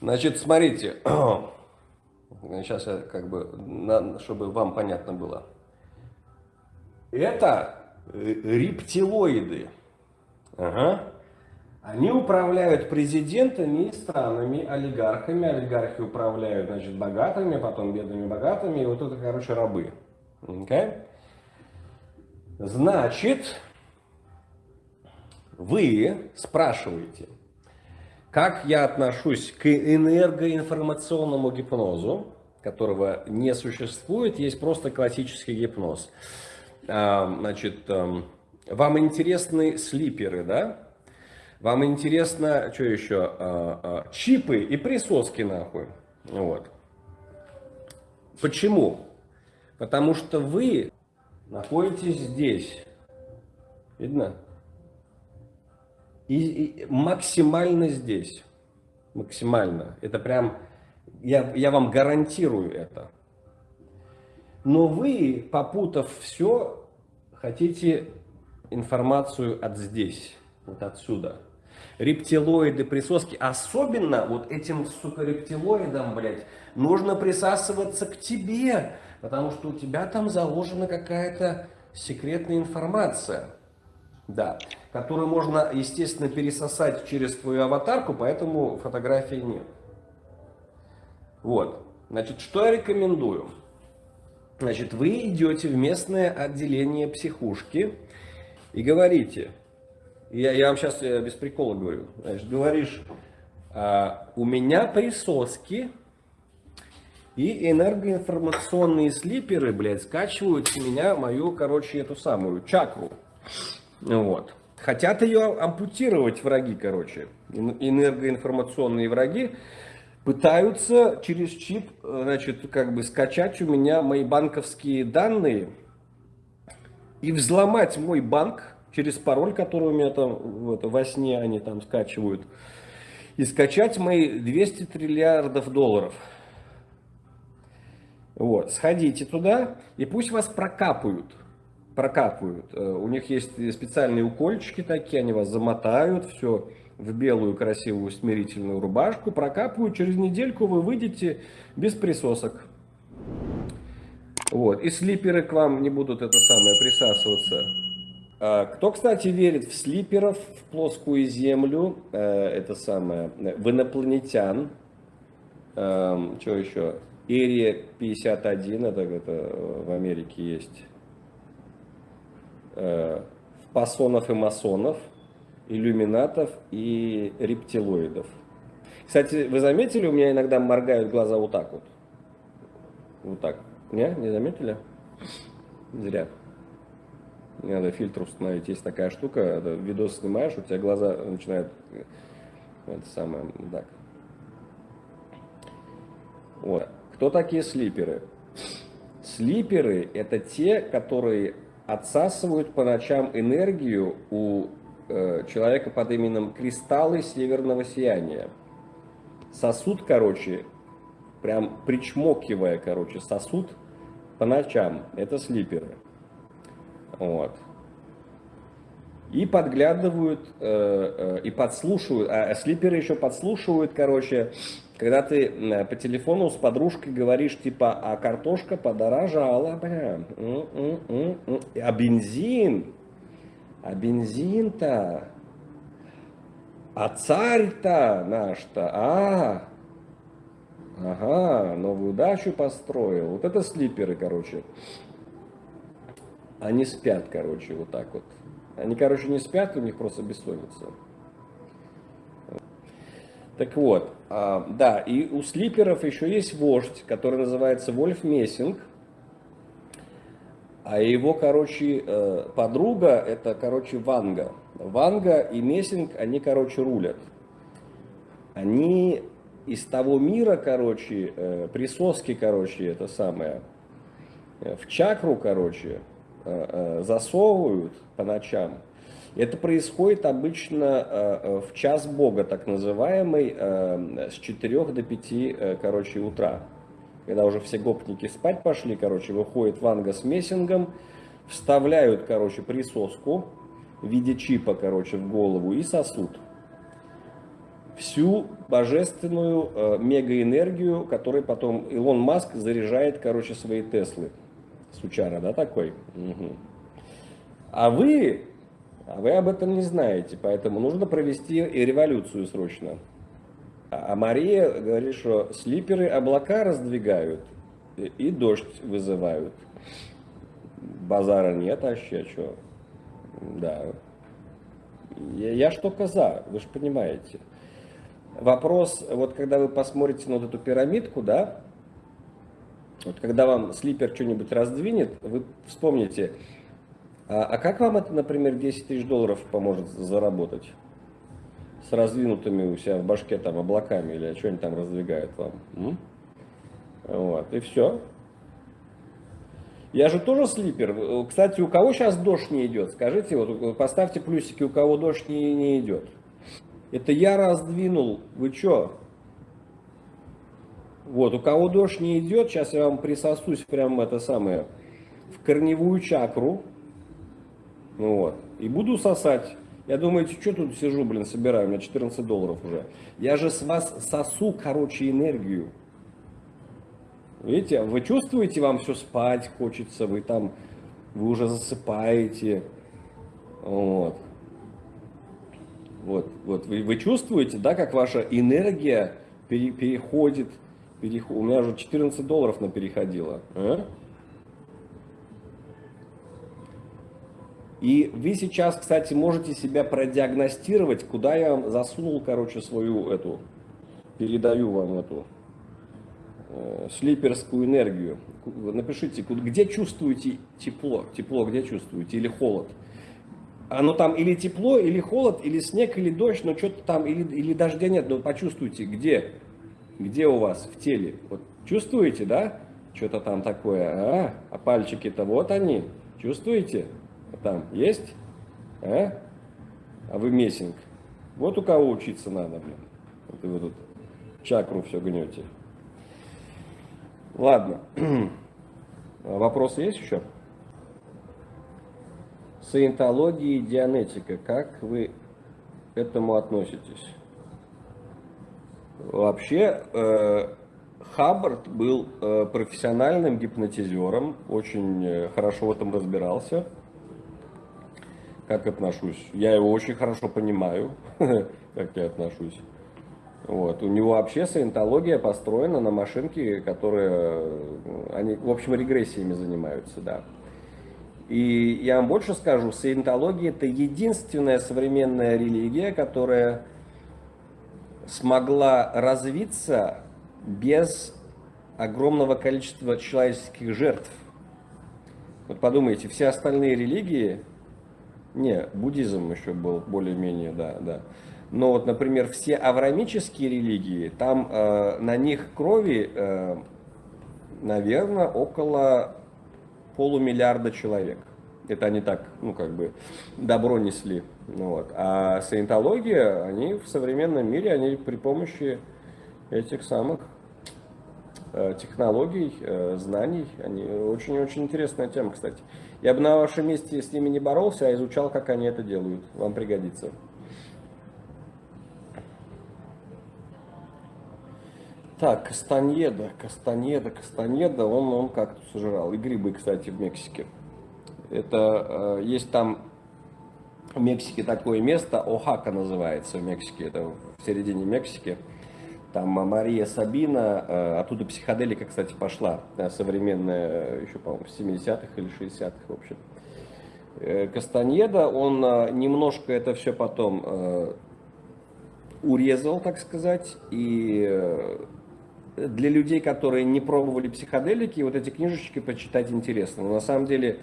Значит, смотрите, сейчас я как бы, чтобы вам понятно было. Это э, рептилоиды. Ага. Они управляют президентами и странами, олигархами. Олигархи управляют, значит, богатыми, потом бедными богатыми. И вот это, короче, рабы. Okay? Значит, вы спрашиваете, как я отношусь к энергоинформационному гипнозу, которого не существует, есть просто классический гипноз. А, значит, эм, вам интересны слиперы, да? Вам интересно, что еще, а, а, чипы и присоски нахуй. Вот. Почему? Потому что вы находитесь здесь. Видно? И, и максимально здесь. Максимально. Это прям, я, я вам гарантирую это. Но вы, попутав все, хотите информацию от здесь, вот отсюда. Рептилоиды, присоски. Особенно вот этим, сука, рептилоидам, блядь, нужно присасываться к тебе. Потому что у тебя там заложена какая-то секретная информация. Да, которую можно, естественно, пересосать через твою аватарку, поэтому фотографии нет. Вот. Значит, что я рекомендую? Значит, вы идете в местное отделение психушки и говорите, я, я вам сейчас э, без прикола говорю, значит, говоришь, а, у меня присоски и энергоинформационные слиперы, блядь, скачивают с меня мою, короче, эту самую чакру. Вот. Хотят ее ампутировать враги, короче. Энергоинформационные враги пытаются через чип, значит, как бы скачать у меня мои банковские данные и взломать мой банк через пароль, который у меня там вот, во сне они там скачивают, и скачать мои 200 триллиардов долларов. Вот, сходите туда, и пусть вас прокапают. Прокапывают. Э, у них есть специальные укольчики такие, они вас замотают, все в белую красивую смирительную рубашку, прокапывают, через недельку вы выйдете без присосок. Вот, и слиперы к вам не будут это самое присасываться. А, кто, кстати, верит в слиперов, в плоскую землю, э, это самое, в инопланетян, что еще, Эрия 51, это, это в Америке есть. В пасонов и масонов, иллюминатов и рептилоидов. Кстати, вы заметили, у меня иногда моргают глаза вот так вот? Вот так. Не? Не заметили? Зря. Не надо фильтр установить. Есть такая штука, видос снимаешь, у тебя глаза начинают... Это самое, так. Вот. Кто такие слиперы? Слиперы – это те, которые отсасывают по ночам энергию у э, человека под именем кристаллы северного сияния. Сосуд, короче, прям причмокивая, короче, сосуд по ночам. Это слиперы. Вот и подглядывают, э, э, и подслушивают, а слиперы еще подслушивают, короче, когда ты э, по телефону с подружкой говоришь, типа, а картошка подорожала, бля, а бензин, а бензин-то, а царь-то наш-то, а, ага, новую дачу построил, вот это слиперы, короче, они спят, короче, вот так вот. Они, короче, не спят, у них просто бессонница. Так вот, а, да, и у слиперов еще есть вождь, который называется Вольф Мессинг. А его, короче, э, подруга, это, короче, Ванга. Ванга и Мессинг, они, короче, рулят. Они из того мира, короче, э, присоски, короче, это самое, э, в чакру, короче, засовывают по ночам. Это происходит обычно э, в час Бога, так называемый, с 4 до 5, короче, утра. Когда уже все гопники спать пошли, короче, выходит Ванга с мессингом, вставляют, короче, присоску в виде чипа, короче, в голову и сосуд. всю божественную э, мегаэнергию, которой потом Илон Маск заряжает, короче, свои Теслы. Сучара, да, такой? Угу. А вы, а вы об этом не знаете, поэтому нужно провести и революцию срочно. А, Мария говорит, что слиперы облака раздвигают и, и дождь вызывают. Базара нет, а вообще что? Да. Я, я что коза, вы же понимаете. Вопрос, вот когда вы посмотрите на вот эту пирамидку, да, вот когда вам слипер что-нибудь раздвинет, вы вспомните, а, а как вам это, например, 10 тысяч долларов поможет заработать? С раздвинутыми у себя в башке там облаками или что-нибудь там раздвигает вам. М? Вот, и все. Я же тоже слипер. Кстати, у кого сейчас дождь не идет? Скажите, вот поставьте плюсики, у кого дождь не, не идет. Это я раздвинул. Вы что? Вот, у кого дождь не идет, сейчас я вам присосусь прямо это самое, в корневую чакру. Вот. И буду сосать. Я думаю, что тут сижу, блин, собираю, у меня 14 долларов уже. Я же с вас сосу, короче, энергию. Видите, вы чувствуете, вам все спать хочется, вы там, вы уже засыпаете. Вот. Вот, вот вы, вы чувствуете, да, как ваша энергия пере, переходит, переход, у меня уже 14 долларов на переходило. А? И вы сейчас, кстати, можете себя продиагностировать, куда я вам засунул, короче, свою эту, передаю вам эту э, слиперскую энергию. Напишите, где чувствуете тепло, тепло где чувствуете, или холод оно там или тепло, или холод, или снег, или дождь, но что-то там, или, или дождя нет, но почувствуйте, где, где у вас в теле. Вот чувствуете, да? Что-то там такое, а? А пальчики-то вот они, чувствуете? Там есть? А? А вы месинг. Вот у кого учиться надо, блин. Вот вы тут чакру все гнете. Ладно. Вопросы есть еще? Саентология и дианетика. Как вы к этому относитесь? Вообще, э, Хаббард был э, профессиональным гипнотизером, очень э, хорошо в этом разбирался. Как отношусь? Я его очень хорошо понимаю, как я отношусь. Вот. У него вообще саентология построена на машинке, которая, они, в общем, регрессиями занимаются, да. И я вам больше скажу, саентология это единственная современная религия, которая смогла развиться без огромного количества человеческих жертв. Вот подумайте, все остальные религии, не, буддизм еще был более-менее, да, да. Но вот, например, все аврамические религии, там э, на них крови, э, наверное, около полумиллиарда человек. Это они так, ну, как бы, добро несли. Ну, вот. А саентология, они в современном мире, они при помощи этих самых э, технологий, э, знаний, они очень-очень интересная тема, кстати. Я бы на вашем месте с ними не боролся, а изучал, как они это делают. Вам пригодится. Так, Кастаньеда, Кастаньеда, Кастаньеда, он, он как-то сожрал. И грибы, кстати, в Мексике. Это, э, есть там в Мексике такое место, Охака называется в Мексике, это в середине Мексики. Там Мария Сабина, э, оттуда психоделика, кстати, пошла, э, современная, еще, по-моему, в 70-х или 60-х, в общем. Кастаньеда, он немножко это все потом урезал, так сказать, и для людей, которые не пробовали психоделики, вот эти книжечки почитать интересно. Но на самом деле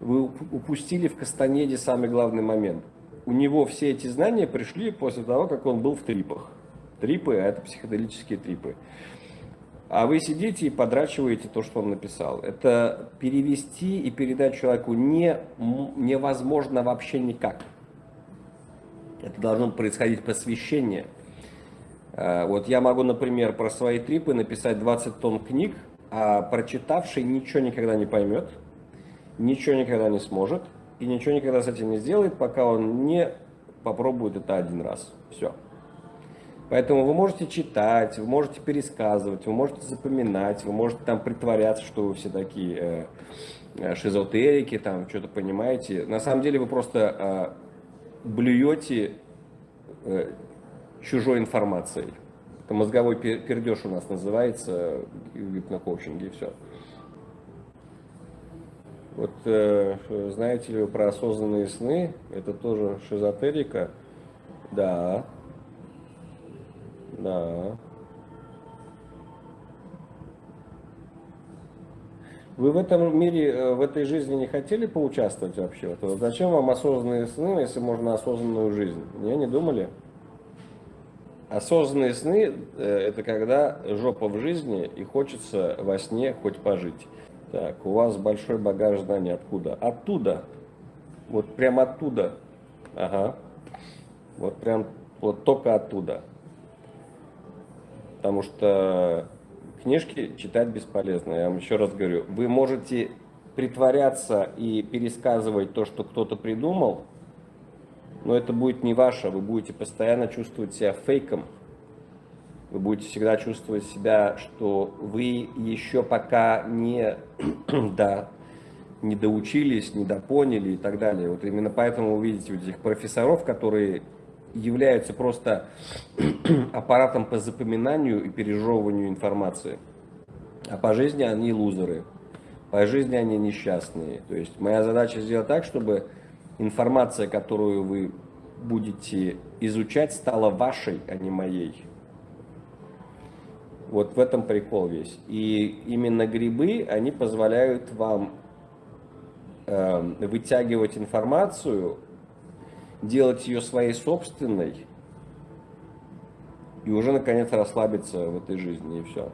вы упустили в Кастанеде самый главный момент. У него все эти знания пришли после того, как он был в трипах. Трипы, а это психоделические трипы. А вы сидите и подрачиваете то, что он написал. Это перевести и передать человеку не, невозможно вообще никак. Это должно происходить посвящение. Э, вот я могу, например, про свои трипы написать 20 тонн книг, а прочитавший ничего никогда не поймет, ничего никогда не сможет и ничего никогда с этим не сделает, пока он не попробует это один раз. Все. Поэтому вы можете читать, вы можете пересказывать, вы можете запоминать, вы можете там притворяться, что вы все такие э, э шизотерики, там что-то понимаете. На самом деле вы просто э, блюете э, чужой информацией. Это мозговой пердеж у нас называется в гипнокоучинге и все. Вот э, знаете ли вы про осознанные сны? Это тоже шизотерика. Да. Да. Вы в этом мире, э, в этой жизни не хотели поучаствовать вообще? Вот зачем вам осознанные сны, если можно осознанную жизнь? Не, не думали? Осознанные сны э, – это когда жопа в жизни и хочется во сне хоть пожить. Так, у вас большой багаж знаний. Откуда? Оттуда. Вот прям оттуда. Ага. Вот прям, вот только оттуда. Потому что книжки читать бесполезно. Я вам еще раз говорю. Вы можете притворяться и пересказывать то, что кто-то придумал, но это будет не ваше. Вы будете постоянно чувствовать себя фейком вы будете всегда чувствовать себя, что вы еще пока не, да, не доучились, не допоняли и так далее. Вот именно поэтому вы видите вот этих профессоров, которые являются просто аппаратом по запоминанию и пережевыванию информации. А по жизни они лузеры, по жизни они несчастные. То есть моя задача сделать так, чтобы информация, которую вы будете изучать, стала вашей, а не моей. Вот в этом прикол весь. И именно грибы, они позволяют вам э, вытягивать информацию, делать ее своей собственной, и уже наконец расслабиться в этой жизни, и все.